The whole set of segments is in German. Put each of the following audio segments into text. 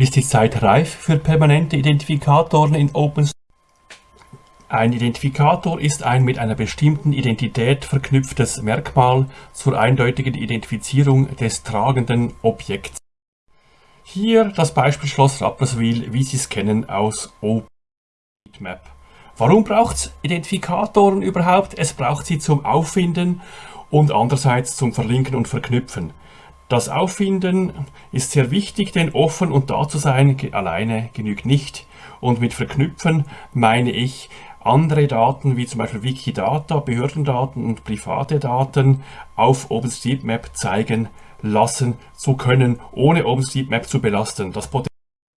ist die Zeit reif für permanente Identifikatoren in OpenStreetMap. Ein Identifikator ist ein mit einer bestimmten Identität verknüpftes Merkmal zur eindeutigen Identifizierung des tragenden Objekts. Hier das Beispiel Schloss Rapperswil, wie Sie es kennen aus OpenStreetMap. Warum braucht es Identifikatoren überhaupt? Es braucht sie zum Auffinden und andererseits zum Verlinken und Verknüpfen. Das Auffinden ist sehr wichtig, denn offen und da zu sein alleine genügt nicht. Und mit Verknüpfen meine ich andere Daten wie zum Beispiel Wikidata, Behördendaten und private Daten auf OpenStreetMap zeigen lassen zu können, ohne OpenStreetMap zu belasten. Das Potenzial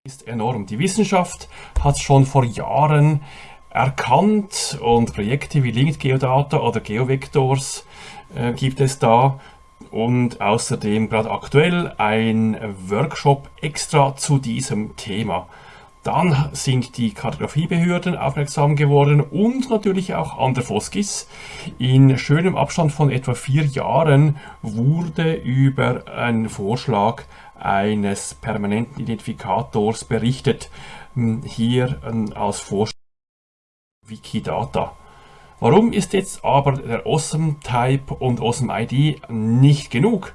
ist enorm. Die Wissenschaft hat schon vor Jahren erkannt und Projekte wie Linked Geodata oder GeoVectors äh, gibt es da und außerdem gerade aktuell ein Workshop extra zu diesem Thema. Dann sind die Kartografiebehörden aufmerksam geworden und natürlich auch an der Foskis. In schönem Abstand von etwa vier Jahren wurde über einen Vorschlag eines permanenten Identifikators berichtet. Hm, hier ähm, als Vorschlag Wikidata. Warum ist jetzt aber der Awesome Type und Awesome ID nicht genug?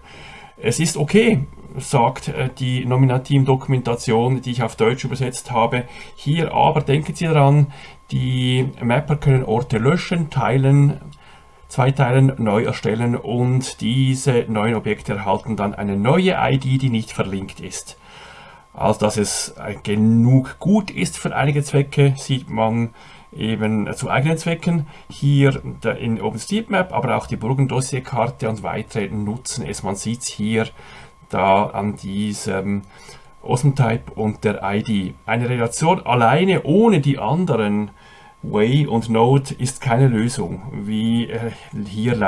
Es ist okay, sagt äh, die Nominativ-Dokumentation, die ich auf Deutsch übersetzt habe. Hier aber denken Sie daran, die Mapper können Orte löschen, teilen, zweiteilen, neu erstellen und diese neuen Objekte erhalten dann eine neue ID, die nicht verlinkt ist. Also dass es äh, genug gut ist für einige Zwecke, sieht man eben zu eigenen Zwecken. Hier in OpenStreetMap, aber auch die Burgendossierkarte und weitere nutzen es. Man sieht es hier da an diesem OSM-Type und der ID. Eine Relation alleine ohne die anderen Way und Node ist keine Lösung, wie äh, hier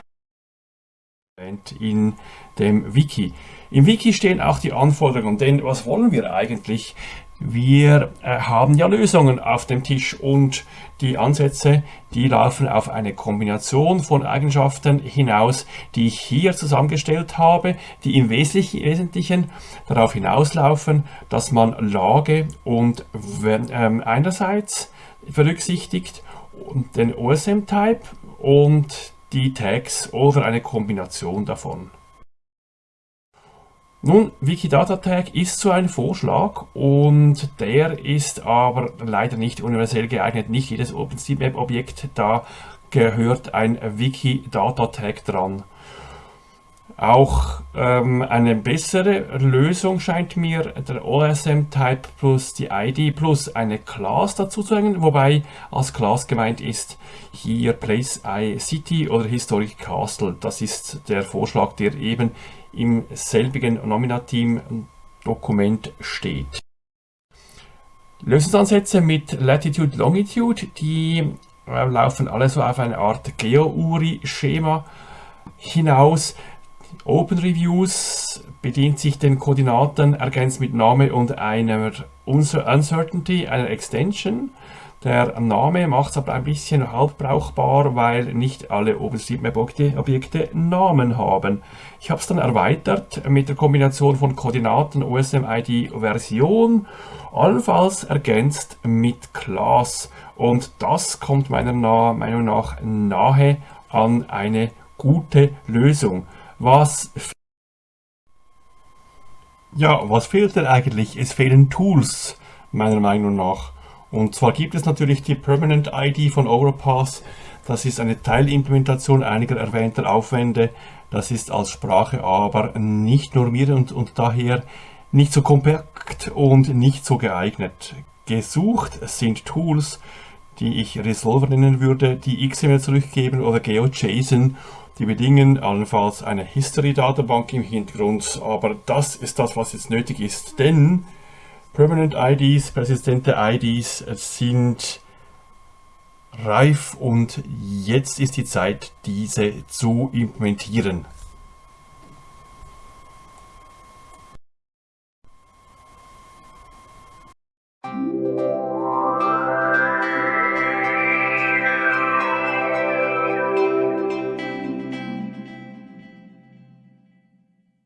in dem Wiki. Im Wiki stehen auch die Anforderungen, denn was wollen wir eigentlich? Wir äh, haben ja Lösungen auf dem Tisch und die Ansätze, die laufen auf eine Kombination von Eigenschaften hinaus, die ich hier zusammengestellt habe, die im Wesentlichen darauf hinauslaufen, dass man Lage und ähm, einerseits berücksichtigt den OSM-Type und die Tags oder eine Kombination davon. Nun, Wikidata Tag ist so ein Vorschlag und der ist aber leider nicht universell geeignet. Nicht jedes OpenStreetMap Objekt, da gehört ein Wikidata Tag dran. Auch ähm, eine bessere Lösung scheint mir der OSM Type plus die ID plus eine Class dazu zu hängen, wobei als Class gemeint ist hier Place I City oder Historic Castle. Das ist der Vorschlag, der eben im selbigen nominativen Dokument steht. Lösungsansätze mit Latitude, Longitude, die äh, laufen alle so auf eine Art Geo-URI-Schema hinaus. OpenReviews bedient sich den Koordinaten ergänzt mit Name und einer Uncertainty, einer Extension. Der Name macht es aber ein bisschen halb brauchbar, weil nicht alle OpenStreetMap-Objekte Namen haben. Ich habe es dann erweitert mit der Kombination von Koordinaten, OSM-ID, Version, allenfalls ergänzt mit Class. Und das kommt meiner Meinung nach nahe an eine gute Lösung. Was ja, was fehlt denn eigentlich? Es fehlen Tools, meiner Meinung nach. Und zwar gibt es natürlich die Permanent ID von Overpass. Das ist eine Teilimplementation einiger erwähnter Aufwände. Das ist als Sprache aber nicht normierend und daher nicht so kompakt und nicht so geeignet. Gesucht sind Tools, die ich Resolver nennen würde, die XML zurückgeben oder GeoJSON. Die bedingen allenfalls eine History-Datenbank im Hintergrund, aber das ist das, was jetzt nötig ist, denn Permanent IDs, persistente IDs sind reif und jetzt ist die Zeit, diese zu implementieren.